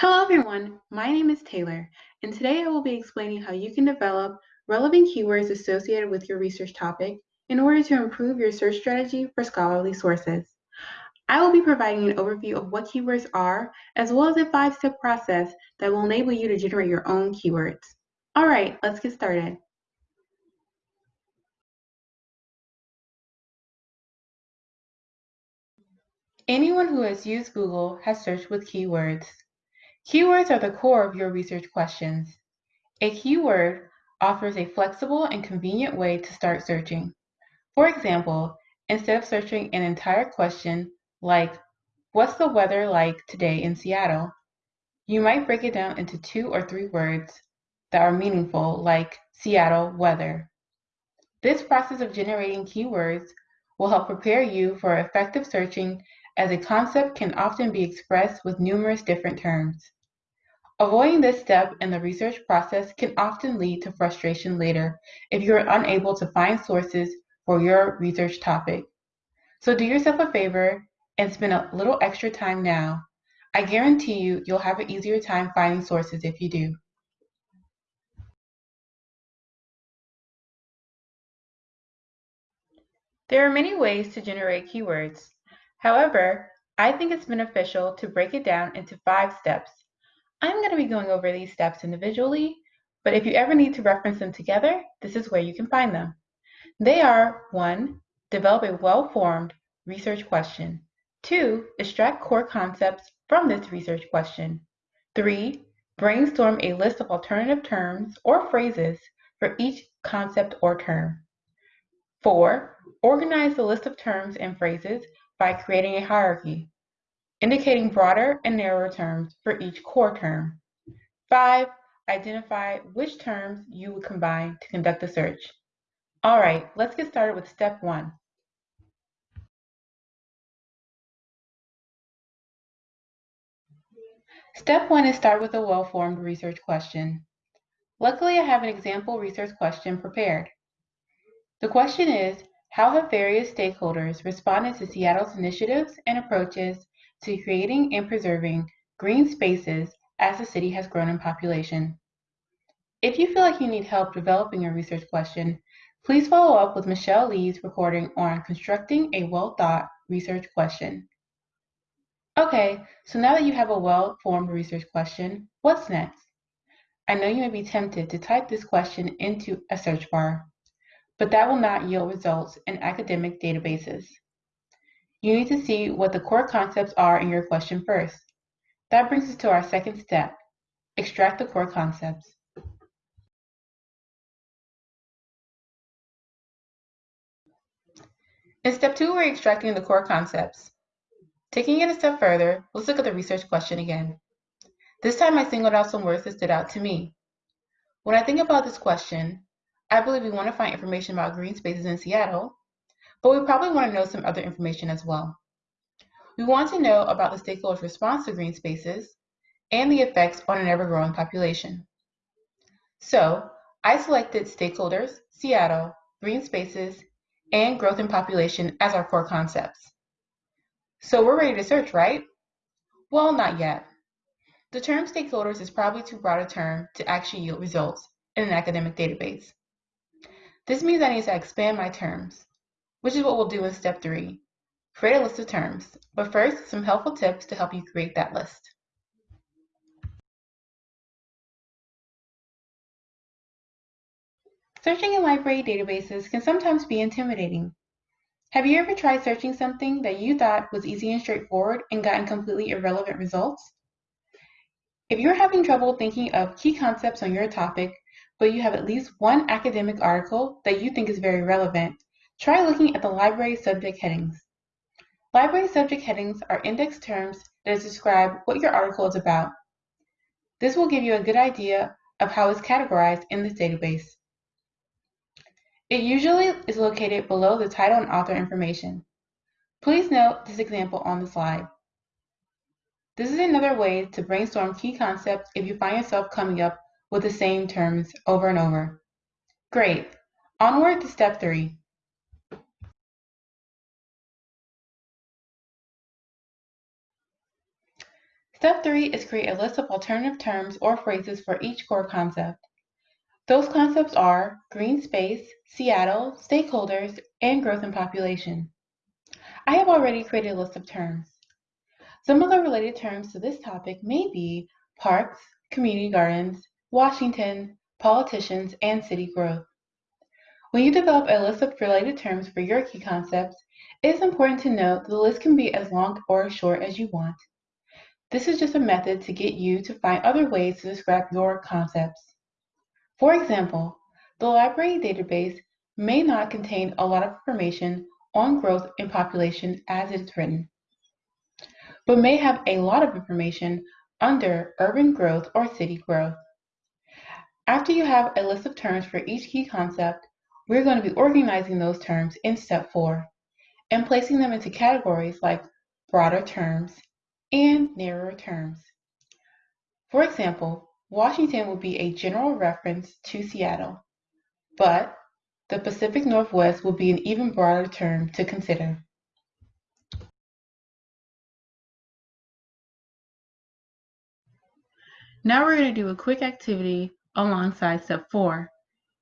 Hello everyone, my name is Taylor, and today I will be explaining how you can develop relevant keywords associated with your research topic in order to improve your search strategy for scholarly sources. I will be providing an overview of what keywords are, as well as a five-step process that will enable you to generate your own keywords. All right, let's get started. Anyone who has used Google has searched with keywords. Keywords are the core of your research questions. A keyword offers a flexible and convenient way to start searching. For example, instead of searching an entire question like, what's the weather like today in Seattle? You might break it down into two or three words that are meaningful like Seattle weather. This process of generating keywords will help prepare you for effective searching as a concept can often be expressed with numerous different terms. Avoiding this step in the research process can often lead to frustration later if you are unable to find sources for your research topic. So do yourself a favor and spend a little extra time now. I guarantee you, you'll have an easier time finding sources if you do. There are many ways to generate keywords. However, I think it's beneficial to break it down into five steps I'm going to be going over these steps individually, but if you ever need to reference them together, this is where you can find them. They are 1. Develop a well-formed research question. 2. Extract core concepts from this research question. 3. Brainstorm a list of alternative terms or phrases for each concept or term. 4. Organize the list of terms and phrases by creating a hierarchy indicating broader and narrower terms for each core term. 5. Identify which terms you would combine to conduct the search. All right, let's get started with step one. Step one is start with a well-formed research question. Luckily, I have an example research question prepared. The question is, how have various stakeholders responded to Seattle's initiatives and approaches to creating and preserving green spaces as the city has grown in population. If you feel like you need help developing your research question, please follow up with Michelle Lee's recording on constructing a well-thought research question. Okay, so now that you have a well-formed research question, what's next? I know you may be tempted to type this question into a search bar, but that will not yield results in academic databases. You need to see what the core concepts are in your question first. That brings us to our second step, extract the core concepts. In step two, we're extracting the core concepts. Taking it a step further, let's look at the research question again. This time I singled out some words that stood out to me. When I think about this question, I believe we want to find information about green spaces in Seattle, but we probably want to know some other information as well. We want to know about the stakeholders' response to green spaces and the effects on an ever-growing population. So I selected stakeholders, Seattle, green spaces, and growth in population as our core concepts. So we're ready to search, right? Well, not yet. The term stakeholders is probably too broad a term to actually yield results in an academic database. This means I need to expand my terms which is what we'll do in step three. Create a list of terms, but first, some helpful tips to help you create that list. Searching in library databases can sometimes be intimidating. Have you ever tried searching something that you thought was easy and straightforward and gotten completely irrelevant results? If you're having trouble thinking of key concepts on your topic, but you have at least one academic article that you think is very relevant, Try looking at the library subject headings. Library subject headings are index terms that describe what your article is about. This will give you a good idea of how it's categorized in this database. It usually is located below the title and author information. Please note this example on the slide. This is another way to brainstorm key concepts if you find yourself coming up with the same terms over and over. Great. Onward to step three. Step three is create a list of alternative terms or phrases for each core concept. Those concepts are green space, Seattle, stakeholders, and growth in population. I have already created a list of terms. Some of the related terms to this topic may be parks, community gardens, Washington, politicians, and city growth. When you develop a list of related terms for your key concepts, it is important to note that the list can be as long or as short as you want. This is just a method to get you to find other ways to describe your concepts. For example, the library database may not contain a lot of information on growth in population as it is written, but may have a lot of information under urban growth or city growth. After you have a list of terms for each key concept, we're going to be organizing those terms in step four and placing them into categories like broader terms and narrower terms. For example, Washington would be a general reference to Seattle, but the Pacific Northwest will be an even broader term to consider. Now we're going to do a quick activity alongside step four.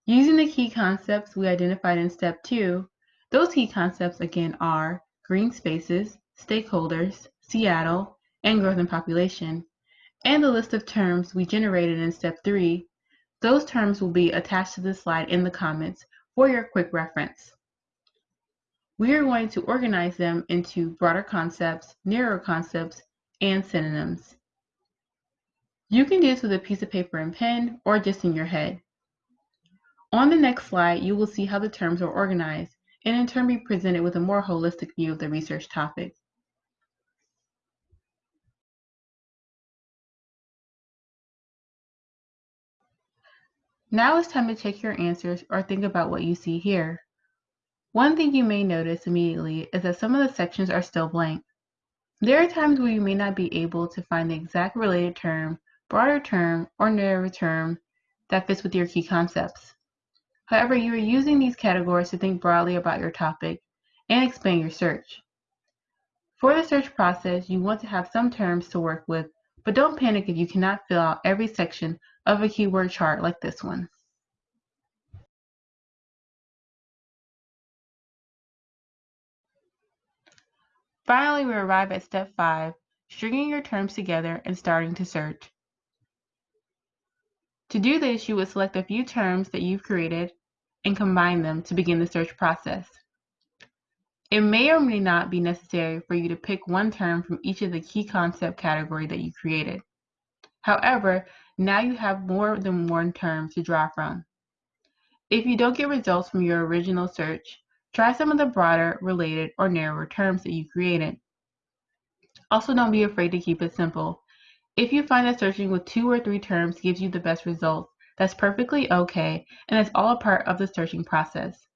Using the key concepts we identified in step two, those key concepts again are green spaces, stakeholders, Seattle, and growth in population, and the list of terms we generated in step three. Those terms will be attached to this slide in the comments for your quick reference. We are going to organize them into broader concepts, narrower concepts, and synonyms. You can do this with a piece of paper and pen or just in your head. On the next slide, you will see how the terms are organized and in turn be presented with a more holistic view of the research topic. Now it's time to check your answers or think about what you see here. One thing you may notice immediately is that some of the sections are still blank. There are times where you may not be able to find the exact related term, broader term, or narrower term that fits with your key concepts. However, you are using these categories to think broadly about your topic and expand your search. For the search process, you want to have some terms to work with, but don't panic if you cannot fill out every section of a keyword chart like this one. Finally, we arrive at step 5, stringing your terms together and starting to search. To do this, you would select a few terms that you've created and combine them to begin the search process. It may or may not be necessary for you to pick one term from each of the key concept category that you created. However, now you have more than one term to draw from. If you don't get results from your original search, try some of the broader, related, or narrower terms that you created. Also, don't be afraid to keep it simple. If you find that searching with two or three terms gives you the best results, that's perfectly okay, and it's all a part of the searching process.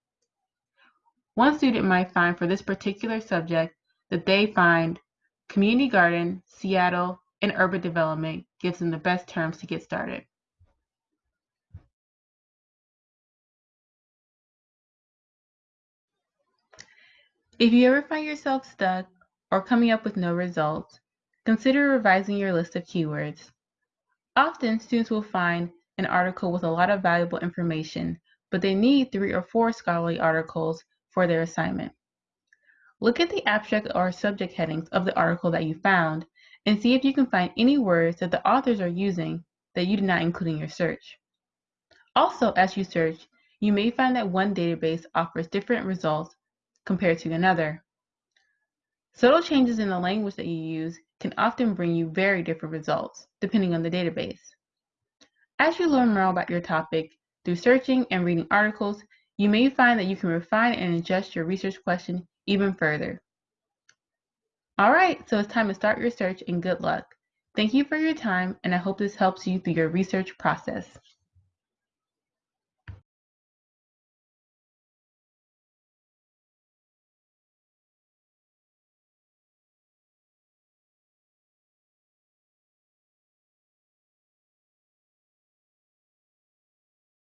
One student might find for this particular subject that they find community garden, Seattle, and urban development gives them the best terms to get started. If you ever find yourself stuck or coming up with no results, consider revising your list of keywords. Often, students will find an article with a lot of valuable information, but they need three or four scholarly articles for their assignment. Look at the abstract or subject headings of the article that you found and see if you can find any words that the authors are using that you did not include in your search. Also, as you search, you may find that one database offers different results compared to another. Subtle changes in the language that you use can often bring you very different results, depending on the database. As you learn more about your topic through searching and reading articles, you may find that you can refine and adjust your research question even further. All right, so it's time to start your search and good luck. Thank you for your time, and I hope this helps you through your research process.